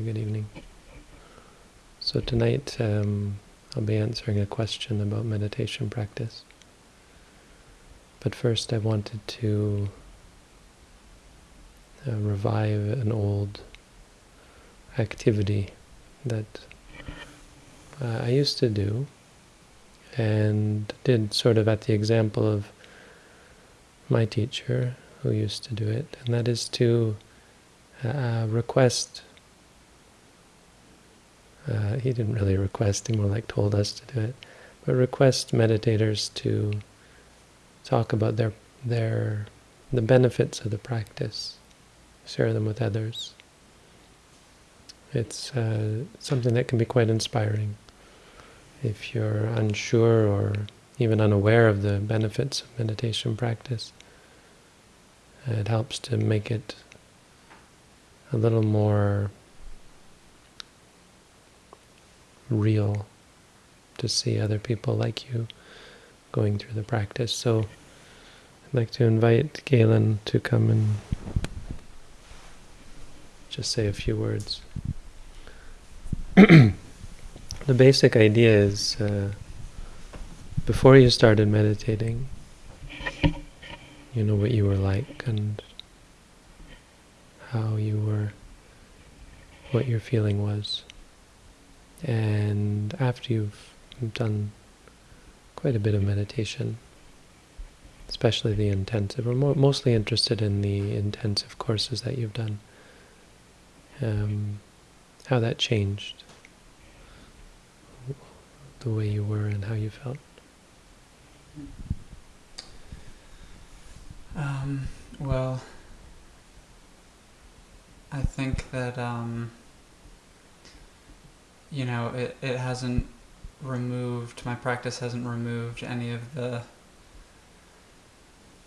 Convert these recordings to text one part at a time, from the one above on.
Good evening. So tonight um, I'll be answering a question about meditation practice. But first I wanted to uh, revive an old activity that uh, I used to do and did sort of at the example of my teacher who used to do it, and that is to uh, request. Uh, he didn't really request; he more like told us to do it, but request meditators to talk about their their the benefits of the practice, share them with others. It's uh, something that can be quite inspiring if you're unsure or even unaware of the benefits of meditation practice. It helps to make it a little more real to see other people like you going through the practice. So I'd like to invite Galen to come and just say a few words. the basic idea is uh, before you started meditating, you know what you were like and how you were, what your feeling was. And after you've done quite a bit of meditation, especially the intensive, we're mo mostly interested in the intensive courses that you've done, um, how that changed the way you were and how you felt. Um, well, I think that, um, you know, it, it hasn't removed, my practice hasn't removed any of the,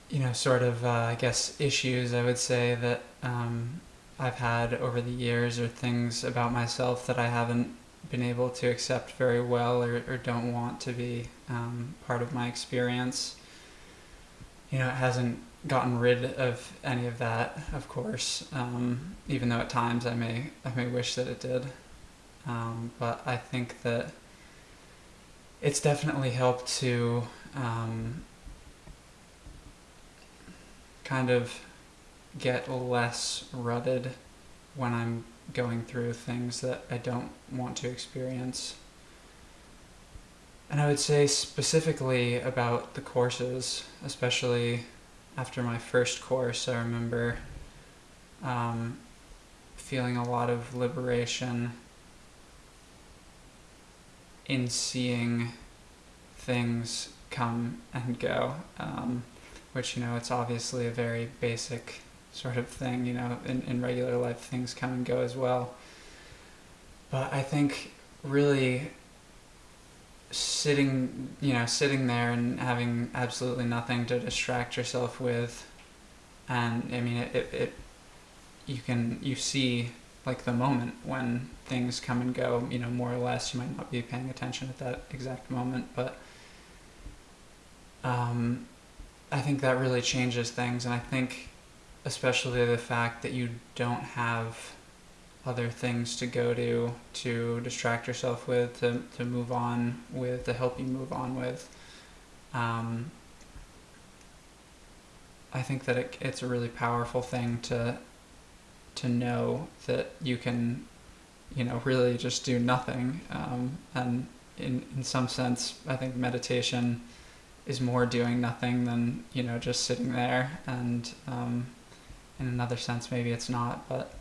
you know, sort of, uh, I guess, issues I would say that um, I've had over the years or things about myself that I haven't been able to accept very well or, or don't want to be um, part of my experience. You know, it hasn't gotten rid of any of that, of course, um, even though at times I may, I may wish that it did. Um, but I think that it's definitely helped to um, kind of get less rutted when I'm going through things that I don't want to experience. And I would say specifically about the courses, especially after my first course, I remember um, feeling a lot of liberation in seeing things come and go, um, which, you know, it's obviously a very basic sort of thing, you know, in, in regular life things come and go as well. But I think really sitting, you know, sitting there and having absolutely nothing to distract yourself with, and I mean, it, it, it you can, you see like the moment when things come and go, you know, more or less, you might not be paying attention at that exact moment, but um, I think that really changes things, and I think especially the fact that you don't have other things to go to to distract yourself with to, to move on with to help you move on with um, I think that it, it's a really powerful thing to to know that you can you know really just do nothing. Um, and in, in some sense I think meditation is more doing nothing than you know just sitting there. And um, in another sense maybe it's not but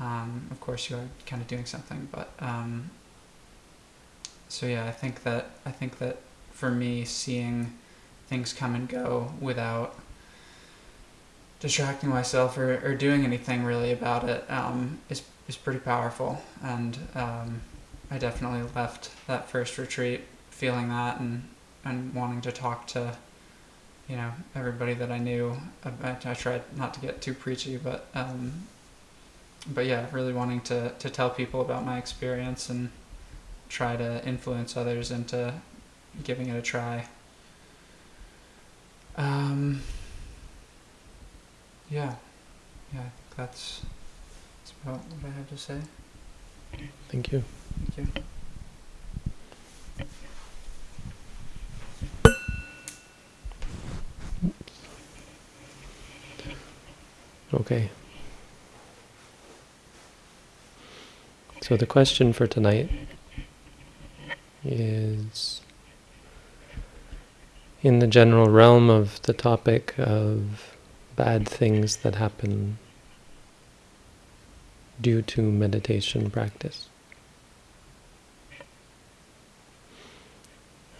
um, of course you are kind of doing something. But um, so yeah I think that I think that for me seeing things come and go without distracting myself or, or doing anything really about it um, is is pretty powerful and um, I definitely left that first retreat feeling that and and wanting to talk to you know everybody that I knew. I, I tried not to get too preachy, but um, but yeah, really wanting to to tell people about my experience and try to influence others into giving it a try. Yeah, yeah, I think that's that's about what I have to say. Thank you. Thank you. Okay. So the question for tonight is in the general realm of the topic of bad things that happen due to meditation practice.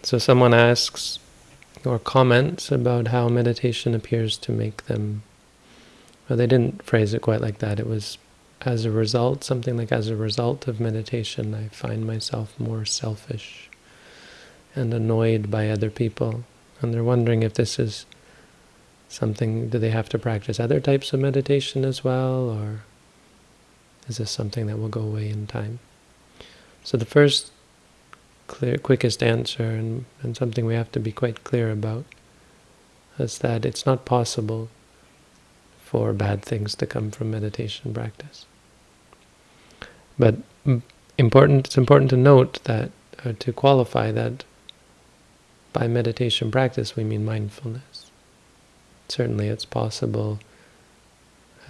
So someone asks or comments about how meditation appears to make them well, they didn't phrase it quite like that. It was as a result, something like as a result of meditation, I find myself more selfish and annoyed by other people. And they're wondering if this is something, do they have to practice other types of meditation as well, or is this something that will go away in time? So the first clear, quickest answer, and, and something we have to be quite clear about, is that it's not possible for bad things to come from meditation practice. But important, it's important to note that, uh, to qualify that by meditation practice we mean mindfulness. Certainly it's possible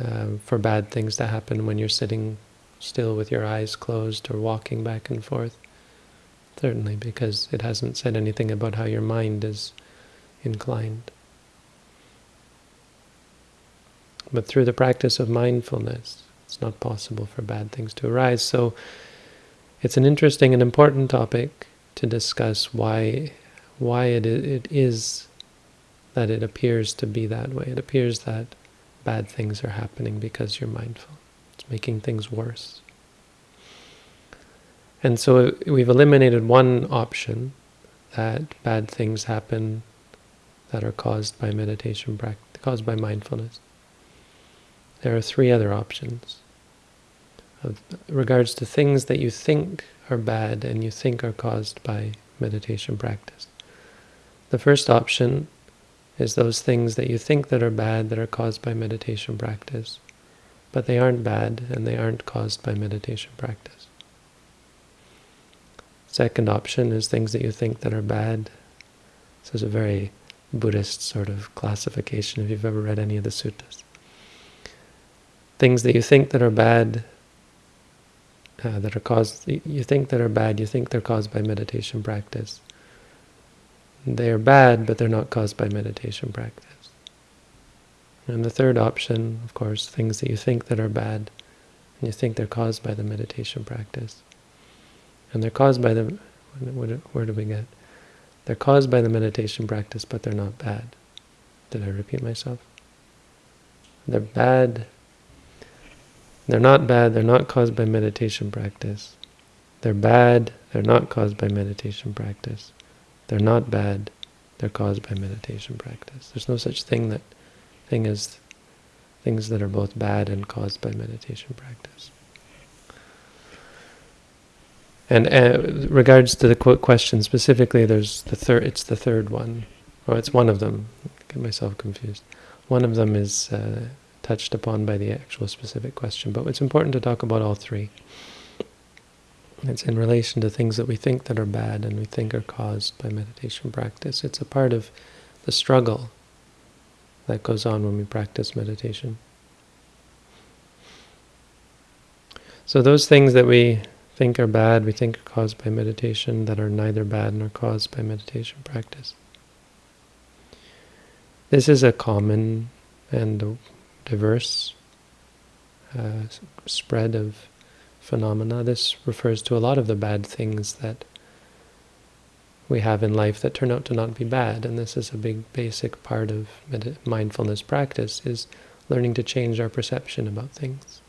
uh, for bad things to happen when you're sitting still with your eyes closed or walking back and forth. Certainly, because it hasn't said anything about how your mind is inclined. But through the practice of mindfulness, it's not possible for bad things to arise. So it's an interesting and important topic to discuss why why it it is that it appears to be that way. It appears that bad things are happening because you're mindful. It's making things worse. And so uh, we've eliminated one option, that bad things happen that are caused by meditation practice, caused by mindfulness there are three other options. Of regards to things that you think are bad and you think are caused by meditation practice. The first option is those things that you think that are bad that are caused by meditation practice, but they aren't bad and they aren't caused by meditation practice. Second option is things that you think that are bad. This is a very Buddhist sort of classification if you've ever read any of the suttas things that you think that are bad, uh, that are caused, you think that are bad, you think they're caused by meditation practice. They are bad, but they're not caused by meditation practice. And the third option, of course, things that you think that are bad, and you think they're caused by the meditation practice. And they're caused by the, where do we get? They're caused by the meditation practice, but they're not bad. Did I repeat myself? They're bad they're not bad, they're not caused by meditation practice. They're bad, they're not caused by meditation practice. They're not bad, they're caused by meditation practice. There's no such thing that thing as things that are both bad and caused by meditation practice. And uh, regards to the quote question specifically, there's the third. It's the third one, or it's one of them. I get myself confused. One of them is uh, touched upon by the actual specific question. But it's important to talk about all three. It's in relation to things that we think that are bad and we think are caused by meditation practice. It's a part of the struggle that goes on when we practice meditation. So those things that we think are bad, we think are caused by meditation, that are neither bad nor caused by meditation practice. This is a common and diverse uh, spread of phenomena. This refers to a lot of the bad things that we have in life that turn out to not be bad. And this is a big basic part of mindfulness practice, is learning to change our perception about things.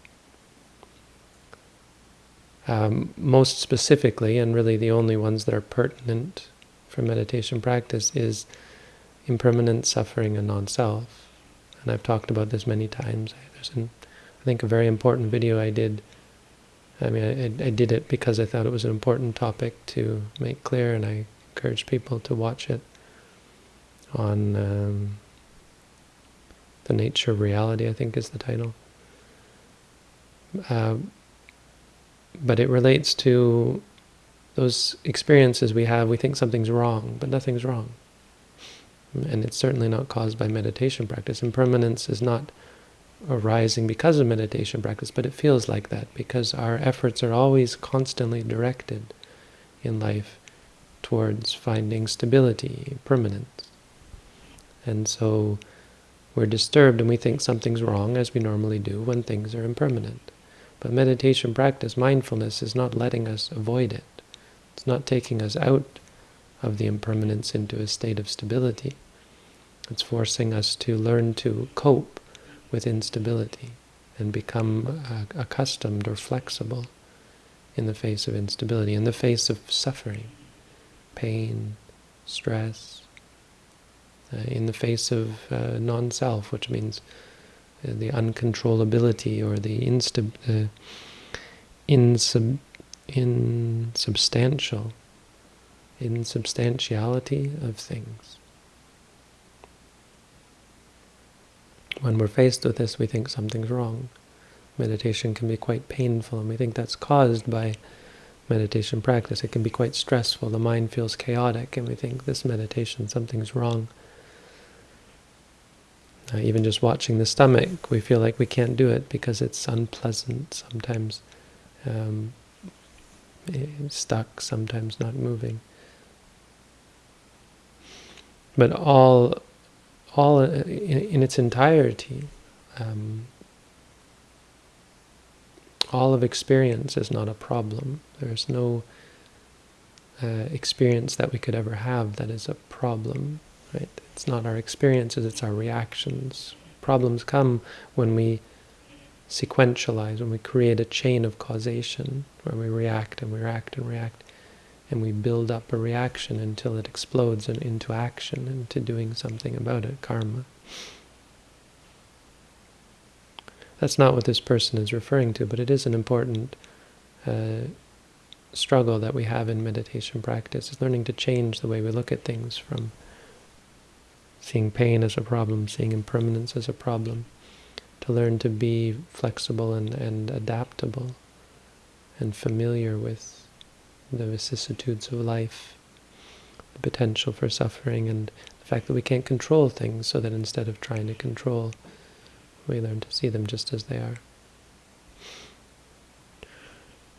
Um, most specifically, and really the only ones that are pertinent for meditation practice, is impermanent suffering and non-self and I've talked about this many times. There's, an, I think, a very important video I did. I mean, I, I did it because I thought it was an important topic to make clear, and I encourage people to watch it on um, The Nature of Reality, I think is the title. Uh, but it relates to those experiences we have. We think something's wrong, but nothing's wrong. And it's certainly not caused by meditation practice. Impermanence is not arising because of meditation practice, but it feels like that because our efforts are always constantly directed in life towards finding stability, permanence. And so we're disturbed and we think something's wrong, as we normally do when things are impermanent. But meditation practice, mindfulness, is not letting us avoid it. It's not taking us out of the impermanence into a state of stability. It's forcing us to learn to cope with instability and become uh, accustomed or flexible in the face of instability, in the face of suffering, pain, stress, uh, in the face of uh, non-self, which means uh, the uncontrollability or the insub uh, insub insubstantial insubstantiality of things. When we're faced with this, we think something's wrong. Meditation can be quite painful, and we think that's caused by meditation practice. It can be quite stressful. The mind feels chaotic, and we think this meditation, something's wrong. Uh, even just watching the stomach, we feel like we can't do it because it's unpleasant, sometimes um, stuck, sometimes not moving. But all all in, in its entirety. Um, all of experience is not a problem. There's no uh, experience that we could ever have that is a problem. Right? It's not our experiences, it's our reactions. Problems come when we sequentialize, when we create a chain of causation, where we react and we react and react and we build up a reaction until it explodes and into action, into doing something about it, karma. That's not what this person is referring to, but it is an important uh, struggle that we have in meditation practice, is learning to change the way we look at things from seeing pain as a problem, seeing impermanence as a problem, to learn to be flexible and, and adaptable and familiar with the vicissitudes of life, the potential for suffering, and the fact that we can't control things, so that instead of trying to control, we learn to see them just as they are.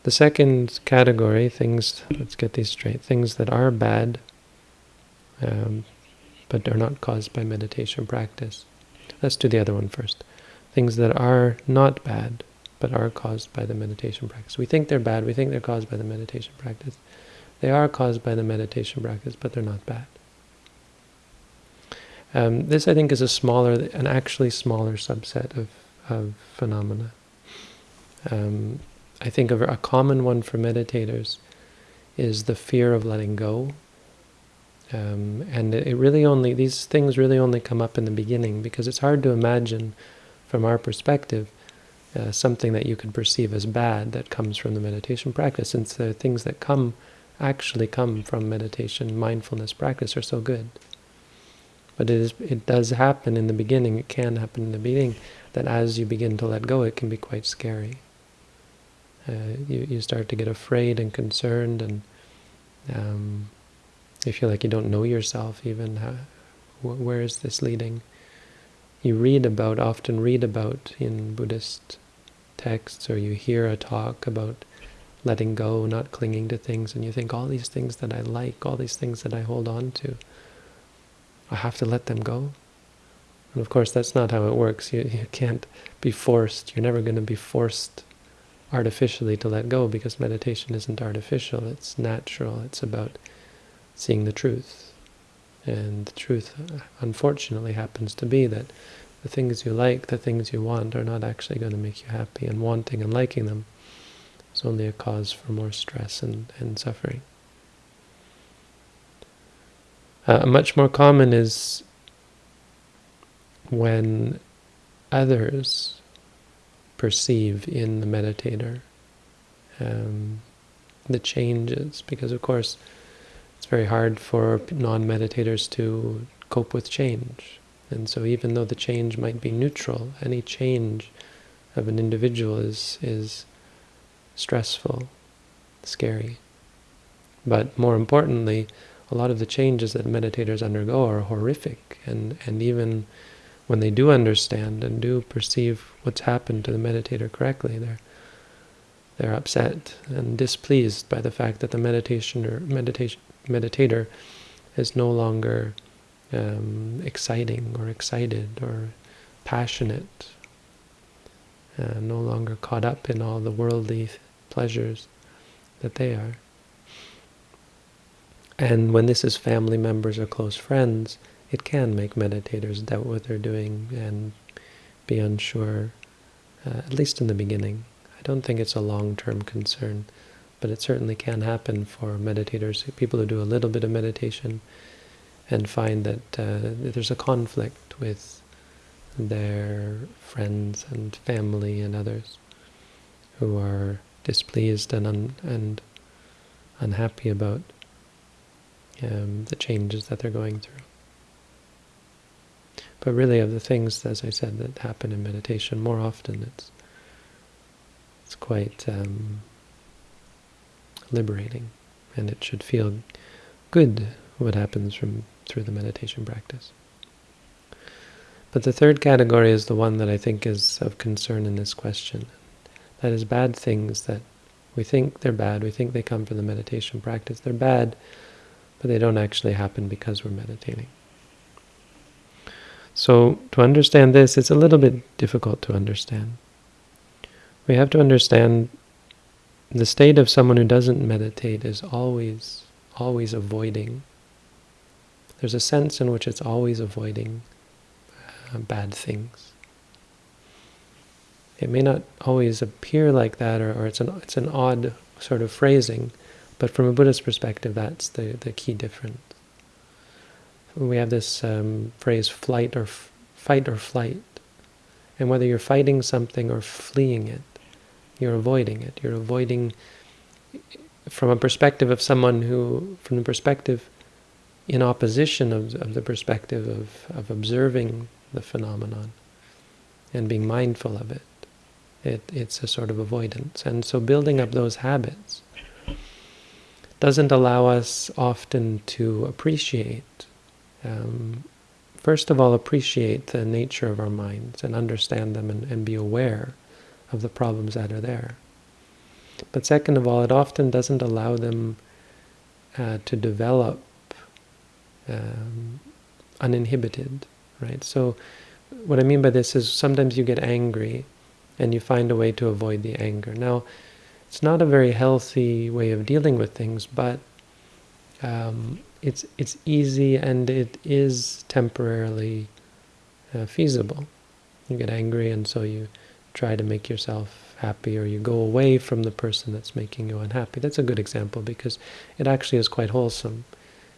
The second category, things, let's get these straight, things that are bad, um, but are not caused by meditation practice. Let's do the other one first. Things that are not bad, but are caused by the meditation practice. We think they're bad, we think they're caused by the meditation practice. They are caused by the meditation practice, but they're not bad. Um, this, I think, is a smaller, an actually smaller subset of, of phenomena. Um, I think a, common one for meditators is the fear of letting go. Um, and it really only, these things really only come up in the beginning because it's hard to imagine from our perspective uh, something that you could perceive as bad that comes from the meditation practice, since the things that come actually come from meditation, mindfulness practice are so good. But it, is, it does happen in the beginning, it can happen in the beginning, that as you begin to let go, it can be quite scary. Uh, you, you start to get afraid and concerned, and um, you feel like you don't know yourself even. How, wh where is this leading? You read about, often read about in Buddhist texts or you hear a talk about letting go, not clinging to things, and you think all these things that I like, all these things that I hold on to, I have to let them go. And of course, that's not how it works. You, you can't be forced. You're never going to be forced artificially to let go because meditation isn't artificial. It's natural. It's about seeing the truth. And the truth, unfortunately, happens to be that the things you like, the things you want, are not actually going to make you happy, and wanting and liking them is only a cause for more stress and, and suffering. Uh, much more common is when others perceive in the meditator um, the changes, because of course it's very hard for non-meditators to cope with change. And so even though the change might be neutral, any change of an individual is, is stressful, scary. But more importantly, a lot of the changes that meditators undergo are horrific, and, and even when they do understand and do perceive what's happened to the meditator correctly, they're they're upset and displeased by the fact that the meditation or meditation meditator is no longer um, exciting or excited or passionate, uh, no longer caught up in all the worldly pleasures that they are. And when this is family members or close friends, it can make meditators doubt what they're doing and be unsure, uh, at least in the beginning. I don't think it's a long-term concern, but it certainly can happen for meditators, people who do a little bit of meditation and find that uh, there's a conflict with their friends and family and others who are displeased and un and unhappy about um, the changes that they're going through. But really, of the things, as I said, that happen in meditation, more often it's it's quite um, liberating, and it should feel good what happens from through the meditation practice. But the third category is the one that I think is of concern in this question. That is bad things that we think they're bad, we think they come from the meditation practice. They're bad, but they don't actually happen because we're meditating. So to understand this, it's a little bit difficult to understand. We have to understand the state of someone who doesn't meditate is always, always avoiding there's a sense in which it's always avoiding uh, bad things. It may not always appear like that, or, or, it's an it's an odd sort of phrasing, but from a Buddhist perspective, that's the the key difference. We have this um, phrase "flight or fight or flight," and whether you're fighting something or fleeing it, you're avoiding it. You're avoiding from a perspective of someone who, from the perspective in opposition of, of the perspective of, of observing the phenomenon and being mindful of it. it. It's a sort of avoidance. And so building up those habits doesn't allow us often to appreciate, um, first of all, appreciate the nature of our minds and understand them and, and be aware of the problems that are there. But second of all, it often doesn't allow them uh, to develop um, uninhibited, right? So what I mean by this is sometimes you get angry and you find a way to avoid the anger. Now, it's not a very healthy way of dealing with things, but um, it's it's easy and it is temporarily uh, feasible. You get angry and so you try to make yourself happy or you go away from the person that's making you unhappy. That's a good example because it actually is quite wholesome.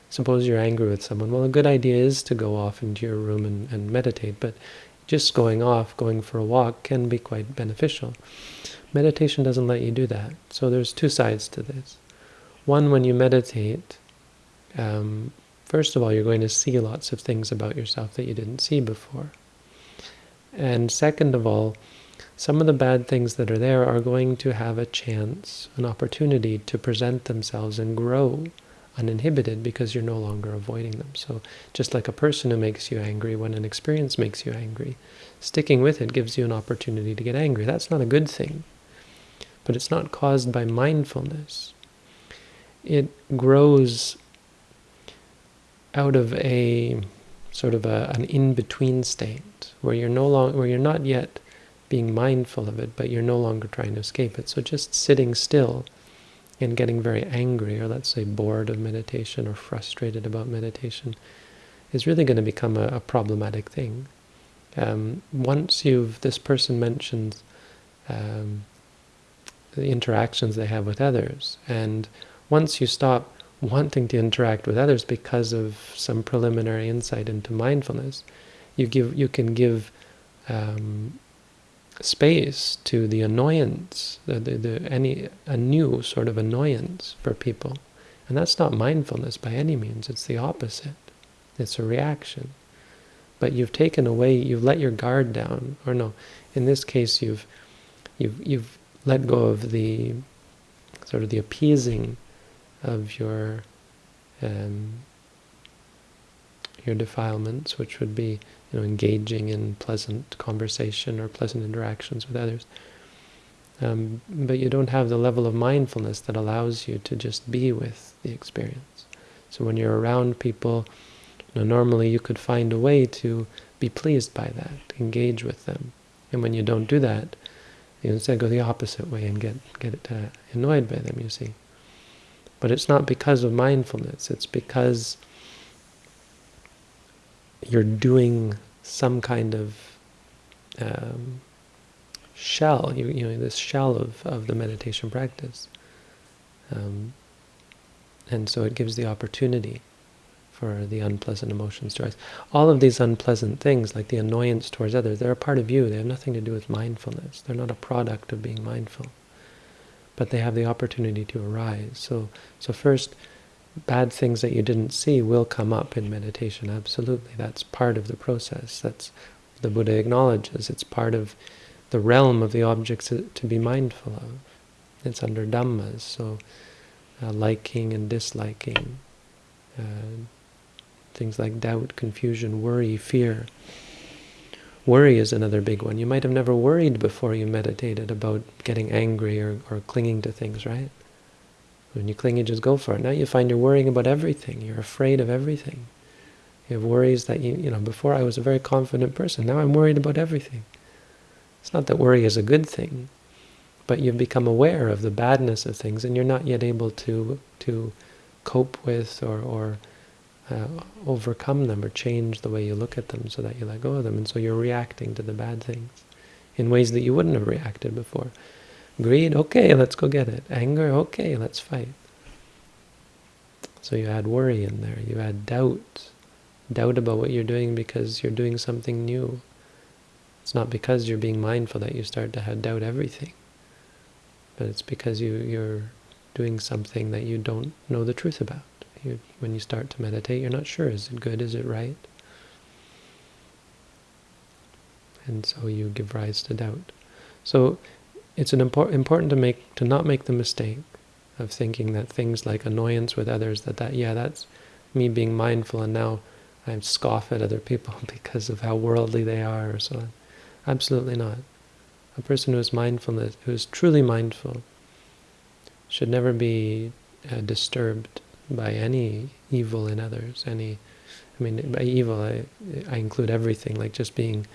Suppose you're angry with someone. Well, a good idea is to go off into your room and, and meditate, but just going off, going for a walk, can be quite beneficial. Meditation doesn't let you do that. So there's two sides to this. One, when you meditate, um, first of all, you're going to see lots of things about yourself that you didn't see before. And second of all, some of the bad things that are there are going to have a chance, an opportunity to present themselves and grow uninhibited because you're no longer avoiding them. So just like a person who makes you angry, when an experience makes you angry, sticking with it gives you an opportunity to get angry. That's not a good thing. But it's not caused by mindfulness. It grows out of a sort of a, an in-between state where you're no long, where you're not yet being mindful of it, but you're no longer trying to escape it. So just sitting still and getting very angry or let's say bored of meditation or frustrated about meditation is really going to become a, a problematic thing. Um, once you've, this person mentions um, the interactions they have with others, and once you stop wanting to interact with others because of some preliminary insight into mindfulness, you give you can give um, space to the annoyance, the, the, the, any a new sort of annoyance for people. And that's not mindfulness by any means, it's the opposite. It's a reaction. But you've taken away, you've let your guard down, or no, in this case you've you've you've let go of the sort of the appeasing of your um, your defilements, which would be you know engaging in pleasant conversation or pleasant interactions with others. Um, but you don't have the level of mindfulness that allows you to just be with the experience. So when you're around people, you know, normally you could find a way to be pleased by that, engage with them. And when you don't do that, you instead go the opposite way and get get uh, annoyed by them. You see, but it's not because of mindfulness. It's because you're doing some kind of um, shell, you, you know, this shell of, of the meditation practice. Um, and so it gives the opportunity for the unpleasant emotions to rise. All of these unpleasant things, like the annoyance towards others, they're a part of you. They have nothing to do with mindfulness. They're not a product of being mindful. But they have the opportunity to arise. So, so first, bad things that you didn't see will come up in meditation, absolutely. That's part of the process. That's the Buddha acknowledges. It's part of the realm of the objects to be mindful of. It's under Dhammas, so uh, liking and disliking, uh, things like doubt, confusion, worry, fear. Worry is another big one. You might have never worried before you meditated about getting angry or, or clinging to things, right? When you cling, you just go for it. Now you find you're worrying about everything. You're afraid of everything. You have worries that you, you know, before I was a very confident person. Now I'm worried about everything. It's not that worry is a good thing, but you've become aware of the badness of things and you're not yet able to to cope with or, or uh, overcome them or change the way you look at them so that you let go of them. And so you're reacting to the bad things in ways that you wouldn't have reacted before. Greed, okay, let's go get it. Anger, okay, let's fight. So you add worry in there. You add doubt. Doubt about what you're doing because you're doing something new. It's not because you're being mindful that you start to have doubt everything, but it's because you, you're doing something that you don't know the truth about. You, when you start to meditate, you're not sure, is it good, is it right? And so you give rise to doubt. So it's an impor important to make to not make the mistake of thinking that things like annoyance with others, that, that yeah, that's me being mindful and now I scoff at other people because of how worldly they are or so on. Absolutely not. A person who is mindfulness, who is truly mindful, should never be uh, disturbed by any evil in others. Any, I mean, by evil I, I include everything, like just being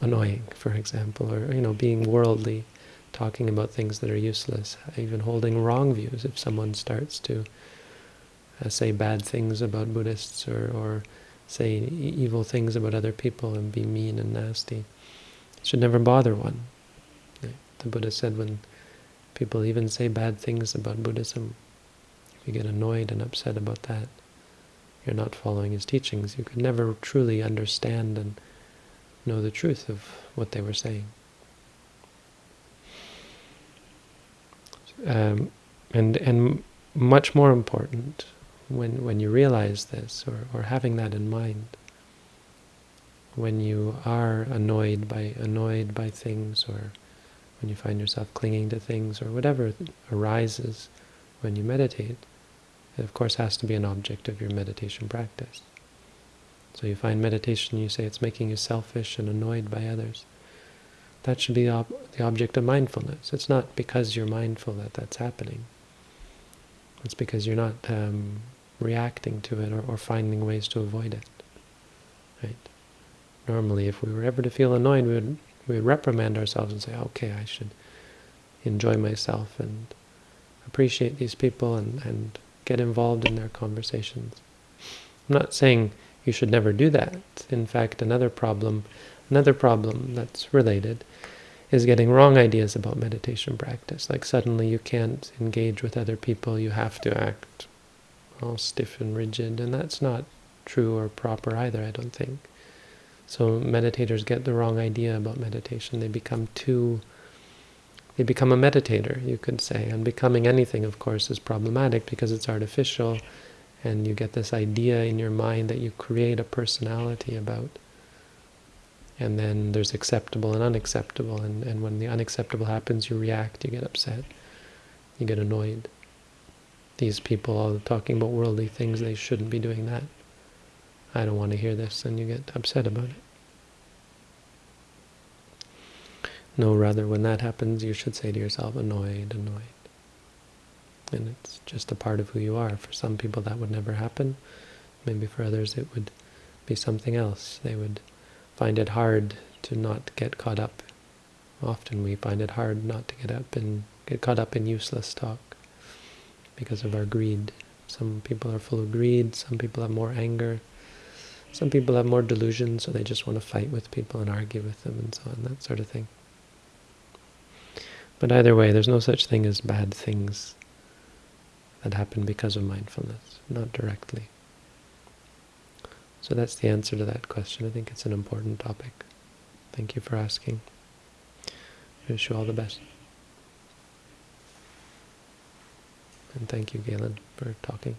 annoying, for example, or you know, being worldly, talking about things that are useless, even holding wrong views. If someone starts to uh, say bad things about Buddhists or, or say evil things about other people and be mean and nasty, should never bother one. The Buddha said when people even say bad things about Buddhism, if you get annoyed and upset about that, you're not following his teachings. You could never truly understand and know the truth of what they were saying. Um, and and much more important, when when you realize this, or, or having that in mind, when you are annoyed by annoyed by things or when you find yourself clinging to things or whatever arises when you meditate, it of course has to be an object of your meditation practice. So you find meditation, you say it's making you selfish and annoyed by others. That should be ob the object of mindfulness. It's not because you're mindful that that's happening. It's because you're not um, reacting to it or, or finding ways to avoid it. Right? Normally, if we were ever to feel annoyed, we would, we would reprimand ourselves and say, okay, I should enjoy myself and appreciate these people and, and get involved in their conversations. I'm not saying you should never do that. In fact, another problem, another problem that's related is getting wrong ideas about meditation practice. Like suddenly you can't engage with other people, you have to act all stiff and rigid, and that's not true or proper either, I don't think. So meditators get the wrong idea about meditation. They become too, they become a meditator, you could say. And becoming anything, of course, is problematic because it's artificial, and you get this idea in your mind that you create a personality about. And then there's acceptable and unacceptable, and, and when the unacceptable happens, you react, you get upset. You get annoyed. These people are talking about worldly things, they shouldn't be doing that. I don't want to hear this, and you get upset about it. No, rather, when that happens, you should say to yourself, annoyed, annoyed. And it's just a part of who you are. For some people that would never happen. Maybe for others it would be something else. They would find it hard to not get caught up. Often we find it hard not to get up and get caught up in useless talk because of our greed. Some people are full of greed, some people have more anger, some people have more delusion, so they just want to fight with people and argue with them and so on, that sort of thing. But either way, there's no such thing as bad things that happen because of mindfulness, not directly. So that's the answer to that question. I think it's an important topic. Thank you for asking. I wish you all the best. And thank you, Galen, for talking.